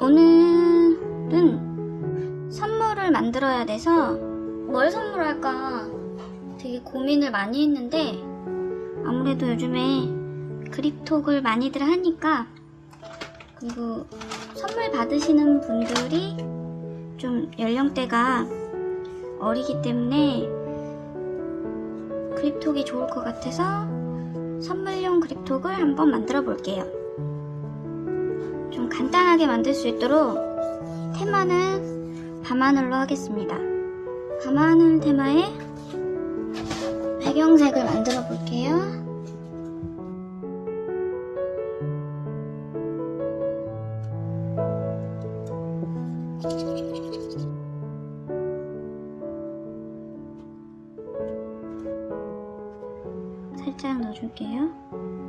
오늘은 선물을 만들어야 돼서 뭘 선물할까 되게 고민을 많이 했는데 아무래도 요즘에 그립톡을 많이들 하니까 그리고 선물 받으시는 분들이 좀 연령대가 어리기 때문에 그립톡이 좋을 것 같아서 선물용 그립톡을 한번 만들어 볼게요. 좀 간단하게 만들 수 있도록 테마는 밤하늘로 하겠습니다. 밤하늘 테마에 배경색을 만들어 볼게요. 살짝 넣어줄게요.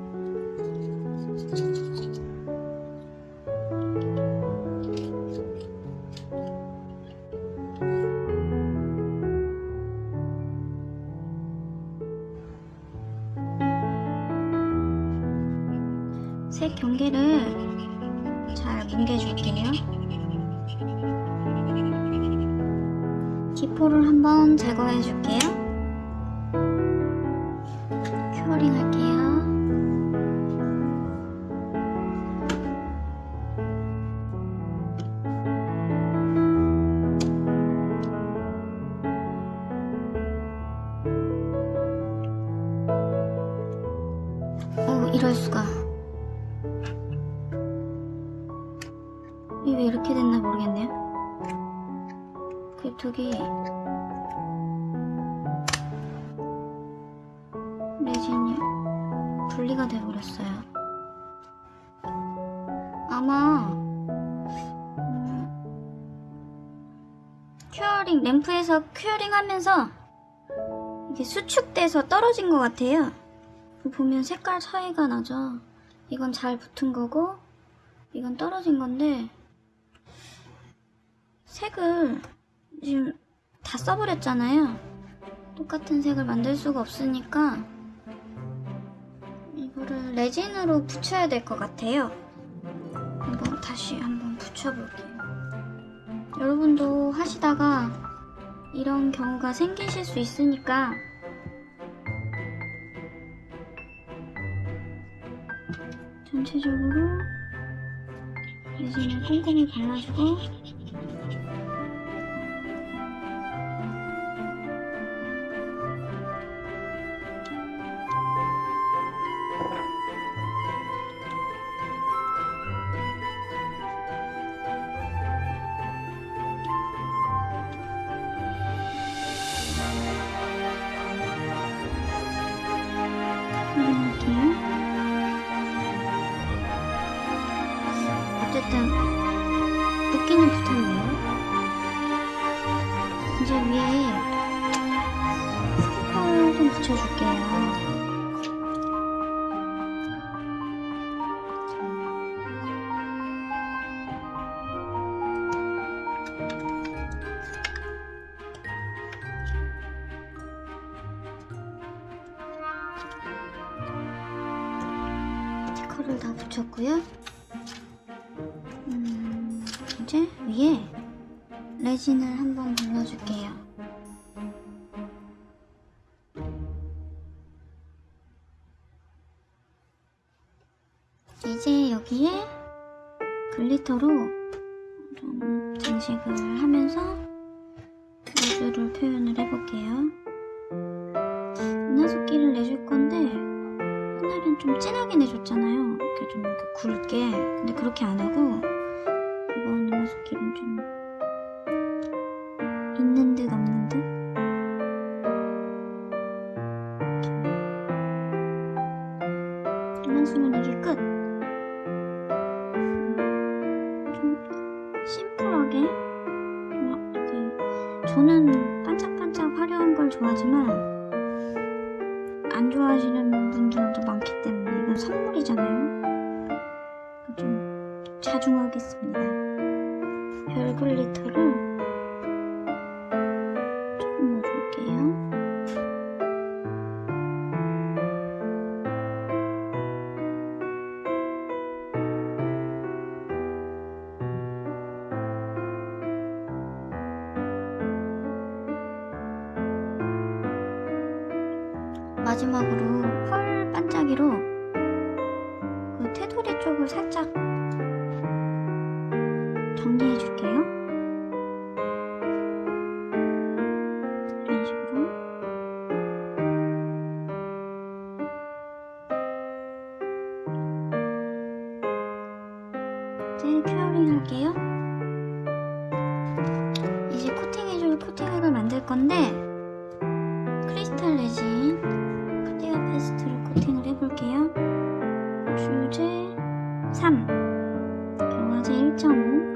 색 경계를 잘 뭉개줄게요. 기포를 한번 제거해 줄게요. 큐어링 할게요. 어, 이럴 수가. 그립톡이 레진이 분리가 돼버렸어요. 아마 음, 큐어링 램프에서 큐어링 하면서 이게 수축돼서 떨어진 것 같아요. 보면 색깔 차이가 나죠. 이건 잘 붙은 거고 이건 떨어진 건데 색을 지금 다 써버렸잖아요. 똑같은 색을 만들 수가 없으니까 이거를 레진으로 붙여야 될 것 같아요. 한번 다시 한번 붙여볼게요. 여러분도 하시다가 이런 경우가 생기실 수 있으니까 전체적으로 레진을 꼼꼼히 발라주고 붙여줄게요. 스티커를 다 붙였고요. 음, 이제 위에 레진을 한번 발라줄게요. 이제 여기에 글리터로 좀 장식을 하면서 우주를 표현을 해볼게요. 은하수끼를 내줄 건데 옛날엔 좀 진하게 내줬잖아요. 이렇게 좀 이렇게 굵게. 근데 그렇게 안 하고 이번 은하수끼는 좀 있는 듯 없는 듯. 은하수는 이게 끝. 하시는 분들도 많기 때문에 이건 선물이잖아요. 좀 자중하겠습니다. 별 글리터를 마지막으로 펄 반짝이로 그 테두리 쪽을 살짝 정리해 줄게요. 이런 식으로. 이제 큐어링 할게요. 이제 코팅해줄 코팅액을 만들 건데 주제 3 경화제 1.5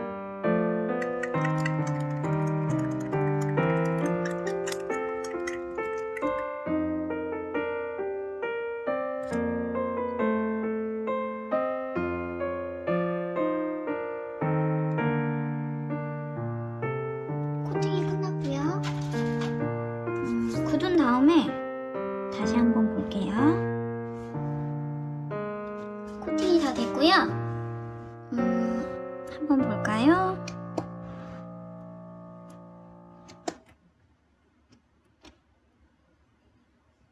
됐고요. 음, 한번 볼까요?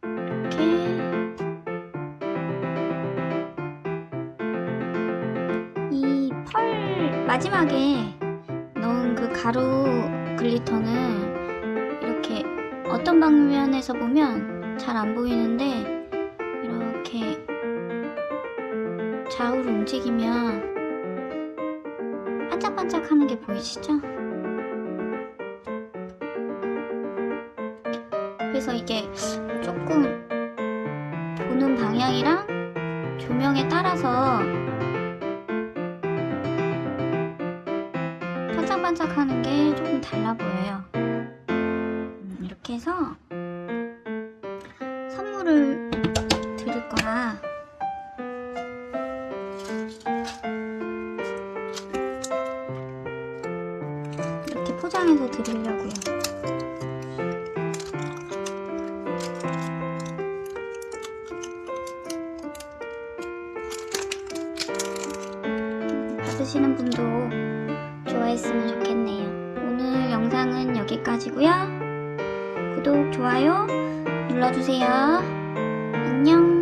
이렇게 이 펄 마지막에 넣은 그 가루 글리터는 이렇게 어떤 방면에서 보면 잘 안 보이는데 좌우로 움직이면 반짝반짝 하는 게 보이시죠? 그래서 이게 조금 보는 방향이랑 조명에 따라서 반짝반짝 하는 게 조금 달라 보여요. 음, 이렇게 해서 선물을 포장해서 드리려고요. 받으시는 분도 좋아했으면 좋겠네요. 오늘 영상은 여기까지고요. 구독, 좋아요 눌러주세요. 안녕.